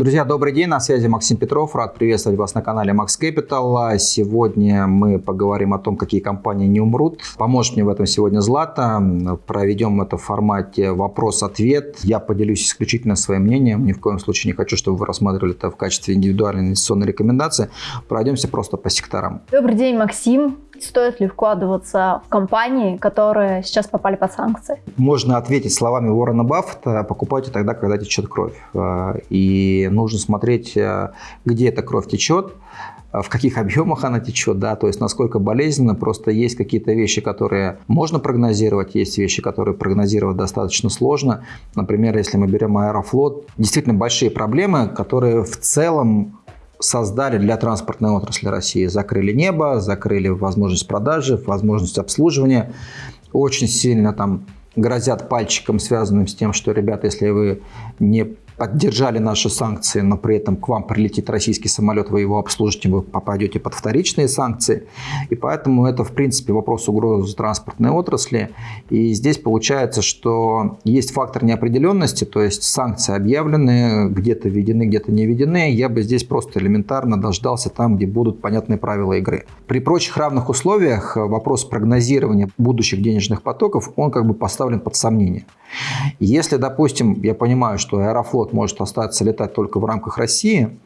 Друзья, добрый день, на связи Максим Петров, рад приветствовать вас на канале Max Capital. Сегодня мы поговорим о том, какие компании не умрут. Поможет мне в этом сегодня Злата. Проведем это в формате вопрос-ответ. Я поделюсь исключительно своим мнением, ни в коем случае не хочу, чтобы вы рассматривали это в качестве индивидуальной инвестиционной рекомендации. Пройдемся просто по секторам. Добрый день, Максим. Стоит ли вкладываться в компании, которые сейчас попали под санкции? Можно ответить словами Уоррена Баффета, покупайте тогда, когда течет кровь. Э, и нужно смотреть, э, где эта кровь течет, в каких объемах она течет, да, то есть насколько болезненно. Просто есть какие-то вещи, которые можно прогнозировать, есть вещи, которые прогнозировать достаточно сложно. Например, если мы берем Аэрофлот, действительно большие проблемы, которые в целом создали для транспортной отрасли России. Закрыли небо, закрыли возможность продажи, возможность обслуживания. Очень сильно там грозят пальчиком, связанным с тем, что, ребята, если вы не поддержали наши санкции, но при этом к вам прилетит российский самолет, вы его обслужите, вы попадете под вторичные санкции. И поэтому это, в принципе, вопрос угрозы транспортной отрасли. И здесь получается, что есть фактор неопределенности, то есть санкции объявлены, где-то введены, где-то не введены. Я бы здесь просто элементарно дождался там, где будут понятные правила игры. При прочих равных условиях вопрос прогнозирования будущих денежных потоков, он как бы поставлен под сомнение. Если, допустим, я понимаю, что Аэрофлот может остаться летать только в рамках России,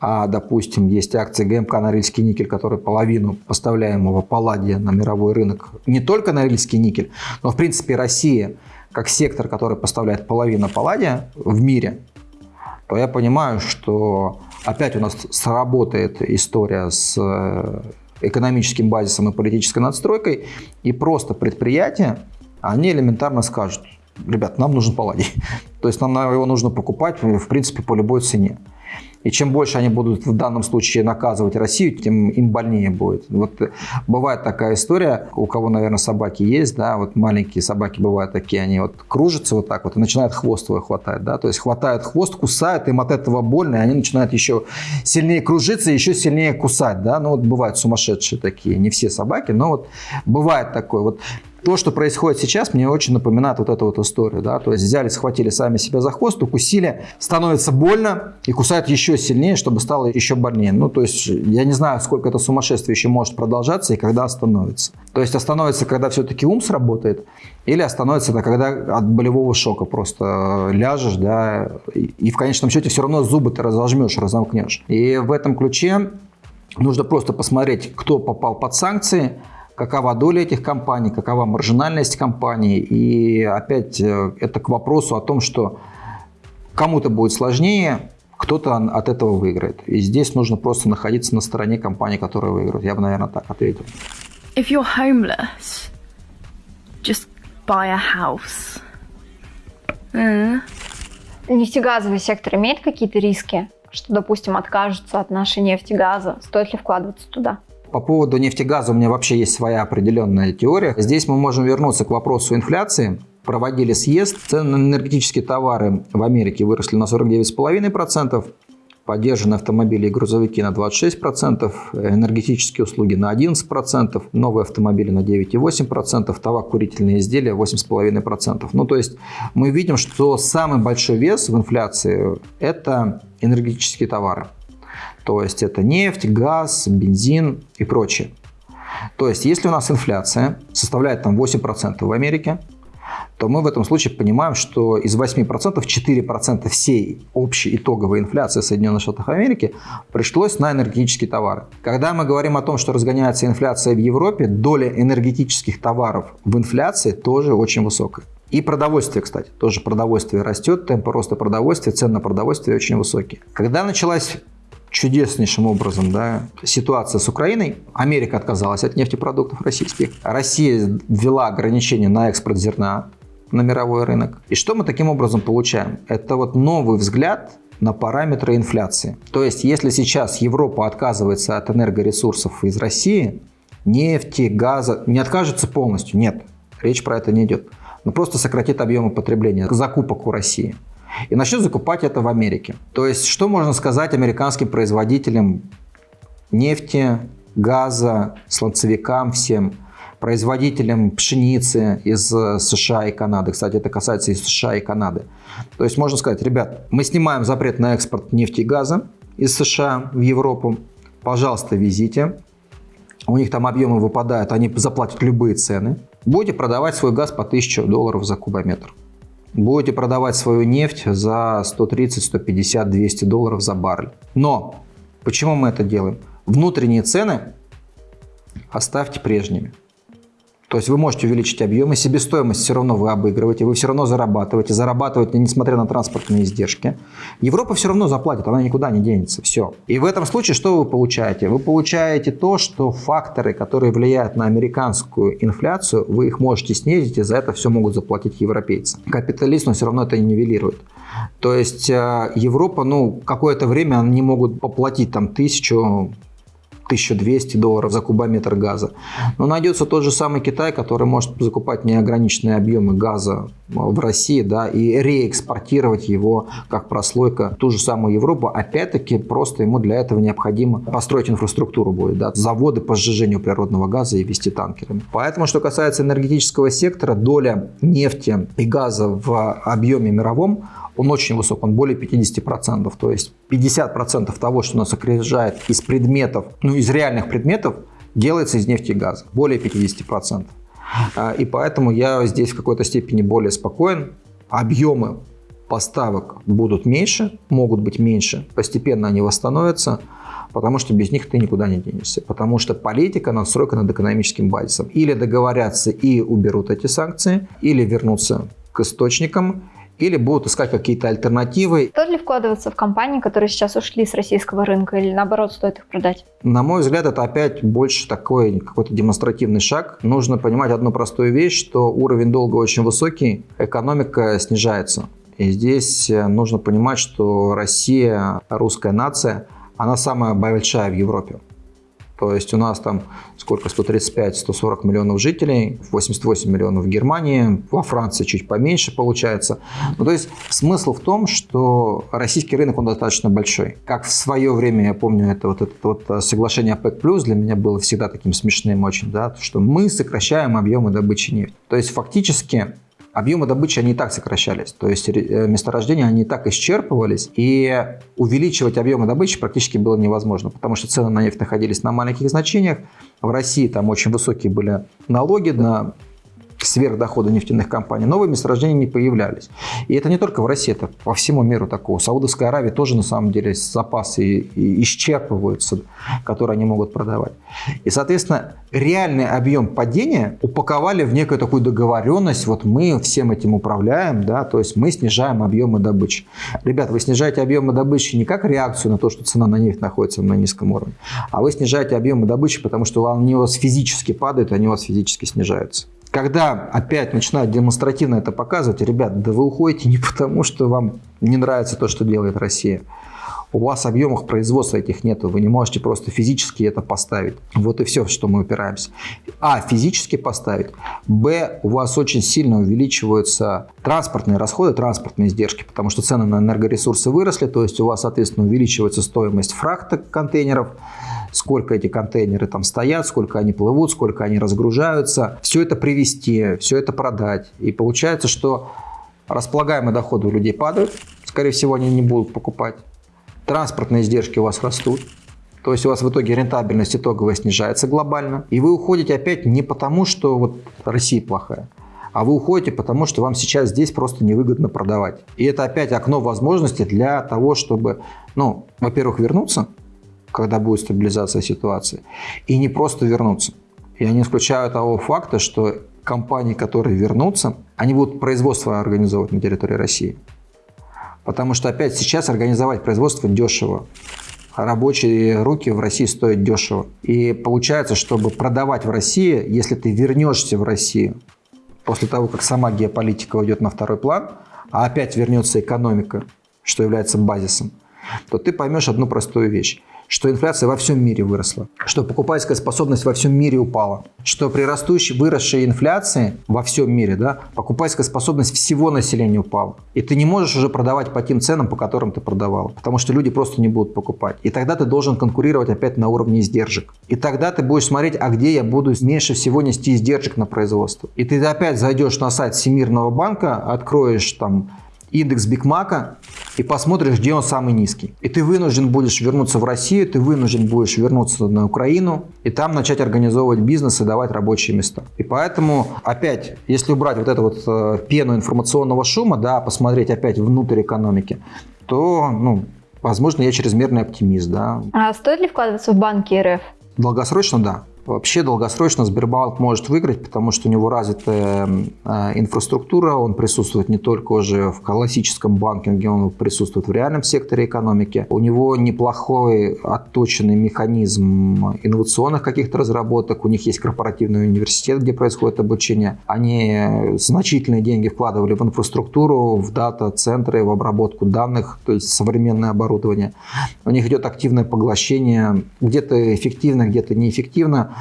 а, допустим, есть акции ГМК «Норильский никель», который половину поставляемого палладия на мировой рынок, не только «Норильский никель», но, в принципе, Россия, как сектор, который поставляет половину палладия в мире, то я понимаю, что опять у нас сработает история с э, экономическим базисом и политической надстройкой, и просто предприятия, они элементарно скажут – ребят, нам нужен палладий. То есть нам его нужно покупать, в принципе, по любой цене. И чем больше они будут в данном случае наказывать Россию, тем им больнее будет. Вот бывает такая история, у кого, наверное, собаки есть, да, вот маленькие собаки бывают такие, они вот кружатся вот так вот и начинают хвост свой хватать, да, то есть хватают хвост, кусают, им от этого больно, и они начинают еще сильнее кружиться, еще сильнее кусать, да, ну вот бывают сумасшедшие такие, не все собаки, но вот бывает такое. Вот то, что происходит сейчас, мне очень напоминает вот эту вот историю. Да? То есть взяли, схватили сами себя за хвост, укусили, становится больно и кусают еще сильнее, чтобы стало еще больнее. Ну, то есть я не знаю, сколько это сумасшествие еще может продолжаться и когда остановится. То есть остановится, когда все-таки ум сработает, или остановится это, когда от болевого шока просто ляжешь, да, и в конечном счете все равно зубы ты разожмешь, разомкнешь. И в этом ключе нужно просто посмотреть, кто попал под санкции, какова доля этих компаний, какова маржинальность компаний. И опять э, это к вопросу о том, что кому-то будет сложнее, кто-то от этого выиграет. И здесь нужно просто находиться на стороне компании, которая выиграет. Я бы, наверное, так ответил. If you're homeless, just buy a house. Mm. Нефтегазовый сектор имеет какие-то риски? Что, допустим, откажутся от нашей нефти, газа? Стоит ли вкладываться туда? По поводу нефтегаза у меня вообще есть своя определенная теория. Здесь мы можем вернуться к вопросу инфляции. Проводили съезд, цены на энергетические товары в Америке выросли на 49,5%, поддержаны автомобили и грузовики на 26%, энергетические услуги на 11%, новые автомобили на 9,8%, табак-курительные изделия 8,5%. Ну, то есть мы видим, что самый большой вес в инфляции – это энергетические товары. То есть это нефть, газ, бензин и прочее. То есть если у нас инфляция составляет там 8% в Америке, то мы в этом случае понимаем, что из 8% 4% всей общей итоговой инфляции Соединенных Штатов Америки пришлось на энергетические товары. Когда мы говорим о том, что разгоняется инфляция в Европе, доля энергетических товаров в инфляции тоже очень высокая. И продовольствие, кстати, тоже продовольствие растет, темпы роста продовольствия, цены на продовольствие очень высокие. Когда началась чудеснейшим образом да, ситуация с Украиной. Америка отказалась от нефтепродуктов российских. Россия ввела ограничения на экспорт зерна на мировой рынок. И что мы таким образом получаем? Это вот новый взгляд на параметры инфляции. То есть, если сейчас Европа отказывается от энергоресурсов из России, нефти, газа, не откажется полностью, нет, речь про это не идет, но просто сократит объемы потребления, закупок у России и начнет закупать это в Америке. То есть, что можно сказать американским производителям нефти, газа, сланцевикам всем? производителям пшеницы из э, США и Канады. Кстати, это касается и США и Канады. То есть можно сказать, ребят, мы снимаем запрет на экспорт нефти и газа из США в Европу. Пожалуйста, везите. У них там объемы выпадают, они заплатят любые цены. Будете продавать свой газ по 1000 долларов за кубометр. Будете продавать свою нефть за 130, 150, 200 долларов за баррель. Но почему мы это делаем? Внутренние цены оставьте прежними. То есть вы можете увеличить объемы, себестоимость все равно вы обыгрываете, вы все равно зарабатываете, зарабатываете, несмотря на транспортные издержки. Европа все равно заплатит, она никуда не денется, все. И в этом случае что вы получаете? Вы получаете то, что факторы, которые влияют на американскую инфляцию, вы их можете снизить, и за это все могут заплатить европейцы. Капиталист, он все равно это нивелирует. То есть э, Европа, ну, какое-то время они могут поплатить там тысячу, 1200 долларов за кубометр газа. Но найдется тот же самый Китай, который может закупать неограниченные объемы газа в России да, и реэкспортировать его как прослойка в ту же самую Европу. Опять-таки просто ему для этого необходимо построить инфраструктуру будет, да, заводы по сжижению природного газа и вести танкерами. Поэтому, что касается энергетического сектора, доля нефти и газа в объеме мировом он очень высок, он более 50%. То есть 50% того, что нас окружает из предметов, ну из реальных предметов, делается из нефти и газа. Более 50%. А, и поэтому я здесь в какой-то степени более спокоен. Объемы поставок будут меньше, могут быть меньше, постепенно они восстановятся, потому что без них ты никуда не денешься. Потому что политика надстройка над экономическим базисом. Или договорятся и уберут эти санкции, или вернутся к источникам, или будут искать какие-то альтернативы. Стоит ли вкладываться в компании, которые сейчас ушли с российского рынка, или наоборот, стоит их продать? На мой взгляд, это опять больше такой какой-то демонстративный шаг. Нужно понимать одну простую вещь, что уровень долга очень высокий, экономика снижается. И здесь э, нужно понимать, что Россия, русская нация, она самая большая в Европе. То есть у нас там сколько, 135-140 миллионов жителей, 88 миллионов в Германии, во Франции чуть поменьше получается. Ну, то есть смысл в том, что российский рынок, он достаточно большой. Как в свое время, я помню, это вот это вот э, соглашение ОПЕК+, для меня было всегда таким смешным очень, да, что мы сокращаем объемы добычи нефти. То есть фактически объемы добычи, они и так сокращались. То есть э, месторождения, они и так исчерпывались. И увеличивать объемы добычи практически было невозможно, потому что цены на нефть находились на маленьких значениях. В России там очень высокие были налоги на сверхдохода нефтяных компаний, новые месторождения не появлялись. И это не только в России, это по всему миру такого. Саудовская Аравия тоже на самом деле запасы исчерпываются, которые они могут продавать. И, соответственно, реальный объем падения упаковали в некую такую договоренность, вот мы всем этим управляем, да, то есть мы снижаем объемы добычи. Ребята, вы снижаете объемы добычи не как реакцию на то, что цена на нефть находится на низком уровне, а вы снижаете объемы добычи, потому что они у вас физически падают, они у вас физически снижаются. Когда опять начинают демонстративно это показывать, ребят, да вы уходите не потому, что вам не нравится то, что делает Россия. У вас объемов производства этих нету, вы не можете просто физически это поставить. Вот и все, что мы упираемся. А, физически поставить. Б, у вас очень сильно увеличиваются транспортные расходы, транспортные издержки, потому что цены на энергоресурсы выросли, то есть у вас, соответственно, увеличивается стоимость фрахта контейнеров, сколько эти контейнеры там стоят, сколько они плывут, сколько они разгружаются. Все это привезти, все это продать. И получается, что располагаемые доходы у людей падают, скорее всего, они не будут покупать. Транспортные издержки у вас растут. То есть у вас в итоге рентабельность итоговая снижается глобально. И вы уходите опять не потому, что вот Россия плохая, а вы уходите, потому что вам сейчас здесь просто невыгодно продавать. И это опять окно возможностей для того, чтобы, ну, во-первых, вернуться, когда будет стабилизация ситуации, и не просто вернуться. Я не исключаю того факта, что компании, которые вернутся, они будут производство организовывать на территории России. Потому что опять сейчас организовать производство дешево. Рабочие руки в России стоят дешево. И получается, чтобы продавать в России, если ты вернешься в Россию, после того, как сама геополитика уйдет на второй план, а опять вернется экономика, что является базисом, то ты поймешь одну простую вещь. Что инфляция во всем мире выросла, что покупательская способность во всем мире упала, что при растущей, выросшей инфляции во всем мире, да, покупательская способность всего населения упала. И ты не можешь уже продавать по тем ценам, по которым ты продавал, потому что люди просто не будут покупать. И тогда ты должен конкурировать опять на уровне издержек. И тогда ты будешь смотреть, а где я буду меньше всего нести издержек на производство. И ты опять зайдешь на сайт Всемирного банка, откроешь там индекс Бигмака и посмотришь, где он самый низкий. И ты вынужден будешь вернуться в Россию, ты вынужден будешь вернуться на Украину и там начать организовывать бизнес и давать рабочие места. И поэтому, опять, если убрать вот эту вот э, пену информационного шума, да, посмотреть опять внутрь экономики, то, ну, возможно, я чрезмерный оптимист, да. А стоит ли вкладываться в банки РФ? Долгосрочно, да. Вообще долгосрочно Сбербанк может выиграть, потому что у него развитая э, инфраструктура, он присутствует не только уже в классическом банкинге, он присутствует в реальном секторе экономики. У него неплохой отточенный механизм инновационных каких-то разработок, у них есть корпоративный университет, где происходит обучение. Они значительные деньги вкладывали в инфраструктуру, в дата-центры, в обработку данных, то есть современное оборудование. У них идет активное поглощение, где-то эффективно, где-то неэффективно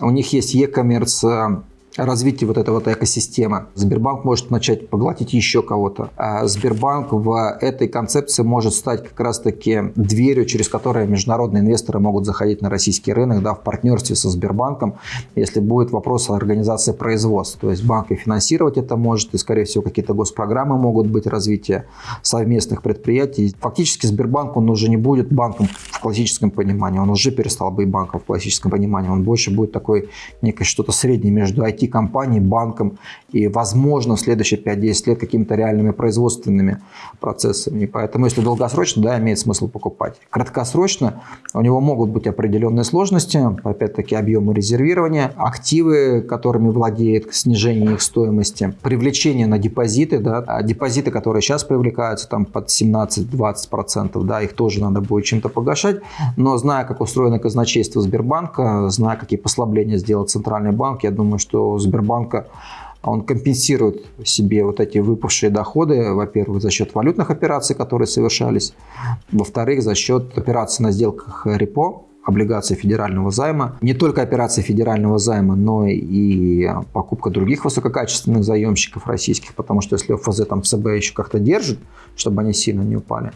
у них есть e-commerce развитие вот этой вот экосистемы. Сбербанк может начать поглотить еще кого-то. А Сбербанк в этой концепции может стать как раз-таки дверью, через которую международные инвесторы могут заходить на российский рынок да, в партнерстве со Сбербанком, если будет вопрос о организации производства. То есть банк и финансировать это может, и, скорее всего, какие-то госпрограммы могут быть развития совместных предприятий. Фактически Сбербанк, он уже не будет банком в классическом понимании, он уже перестал быть банком в классическом понимании, он больше будет такой некое что-то среднее между IT IT-компанией, банком и, возможно, в следующие 5-10 лет какими-то реальными производственными процессами. Поэтому, если долгосрочно, да, имеет смысл покупать. Краткосрочно у него могут быть определенные сложности, опять-таки объемы резервирования, активы, которыми владеет, снижение их стоимости, привлечение на депозиты, да, а депозиты, которые сейчас привлекаются там под 17-20%, да, их тоже надо будет чем-то погашать, но зная, как устроено казначейство Сбербанка, зная, какие послабления сделал Центральный банк, я думаю, что Сбербанка он компенсирует себе вот эти выпавшие доходы, во-первых, за счет валютных операций, которые совершались, во-вторых, за счет операций на сделках репо, облигаций федерального займа. Не только операции федерального займа, но и покупка других высококачественных заемщиков российских, потому что если ОФЗ там ЦБ еще как-то держит, чтобы они сильно не упали,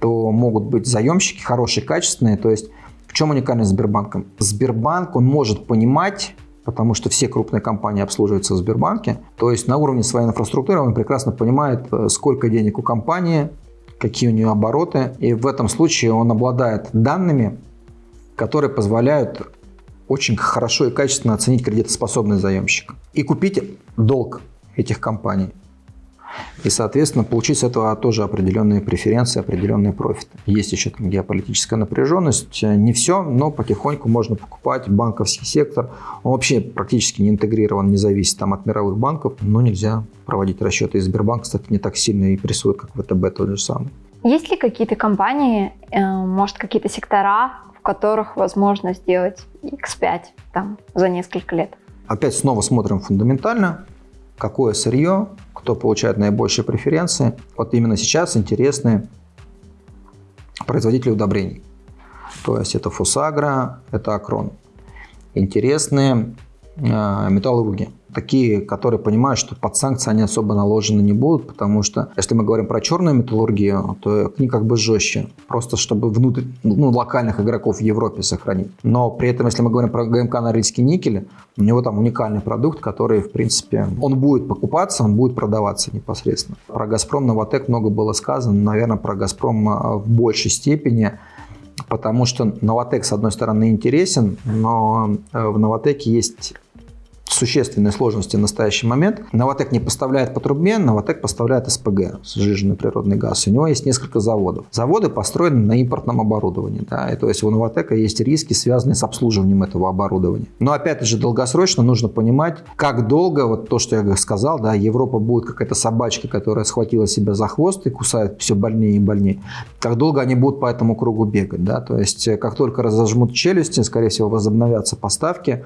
то могут быть заемщики хорошие, качественные. То есть в чем уникальность Сбербанка? Сбербанк, он может понимать потому что все крупные компании обслуживаются в Сбербанке. То есть на уровне своей инфраструктуры он прекрасно понимает, э, сколько денег у компании, какие у нее обороты. И в этом случае он обладает данными, которые позволяют очень хорошо и качественно оценить кредитоспособность заемщика и купить долг этих компаний. И, соответственно, получить с этого тоже определенные преференции, определенные профиты. Есть еще там геополитическая напряженность. Не все, но потихоньку можно покупать банковский сектор. Он вообще практически не интегрирован, не зависит там, от мировых банков. Но нельзя проводить расчеты. И Сбербанк, кстати, не так сильно и прессует, как ВТБ тот же самый. Есть ли какие-то компании, э, может, какие-то сектора, в которых возможно сделать X5 там, за несколько лет? Опять снова смотрим фундаментально какое сырье, кто получает наибольшие преференции. Вот именно сейчас интересны производители удобрений. То есть это Фусагра, это Акрон. Интересны э, металлурги такие, которые понимают, что под санкции они особо наложены не будут, потому что если мы говорим про черную металлургию, то к ней как бы жестче, просто чтобы внутрь, ну, локальных игроков в Европе сохранить. Но при этом, если мы говорим про ГМК Норильский никель, у него там уникальный продукт, который, в принципе, он будет покупаться, он будет продаваться непосредственно. Про «Газпром» «Новотек» много было сказано, наверное, про «Газпром» а, в большей степени, потому что «Новотек», с одной стороны, интересен, но э, в «Новотеке» есть существенные сложности в настоящий момент. Новотек не поставляет по трубе, Новотек поставляет СПГ, сжиженный природный газ. У него есть несколько заводов. Заводы построены на импортном оборудовании. Да, и то есть у Новотека есть риски, связанные с обслуживанием этого оборудования. Но опять же, долгосрочно нужно понимать, как долго, вот то, что я сказал, да, Европа будет какая-то собачка, которая схватила себя за хвост и кусает все больнее и больнее. Как долго они будут по этому кругу бегать. Да? То есть как только разожмут челюсти, скорее всего, возобновятся поставки,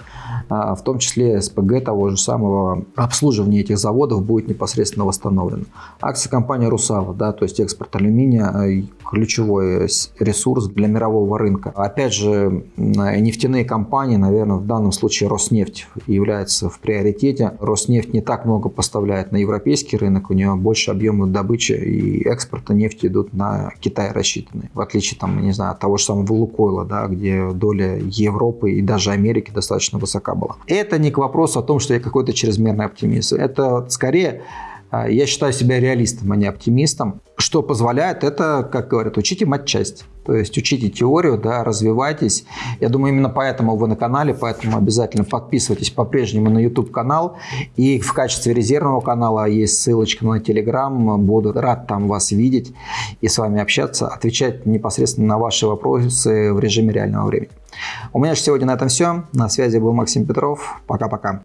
а, в том числе СПГ СПГ того же самого, обслуживание этих заводов будет непосредственно восстановлено. Акции компании «Русала», да, то есть экспорт алюминия, э, ключевой ресурс для мирового рынка. Опять же, нефтяные компании, наверное, в данном случае Роснефть является в приоритете. Роснефть не так много поставляет на европейский рынок, у нее больше объемы добычи и экспорта нефти идут на Китай рассчитаны. В отличие, там, не знаю, от того же самого Лукойла, да, где доля Европы и даже Америки достаточно высока была. Это не к вопросу о том, что я какой-то чрезмерный оптимист. Это скорее я считаю себя реалистом, а не оптимистом. Что позволяет, это, как говорят, учите матчасть. То есть учите теорию, да, развивайтесь. Я думаю, именно поэтому вы на канале, поэтому обязательно подписывайтесь по-прежнему на YouTube канал. И в качестве резервного канала есть ссылочка на Telegram. Буду рад там вас видеть и с вами общаться, отвечать непосредственно на ваши вопросы в режиме реального времени. У меня же сегодня на этом все. На связи был Максим Петров. Пока-пока.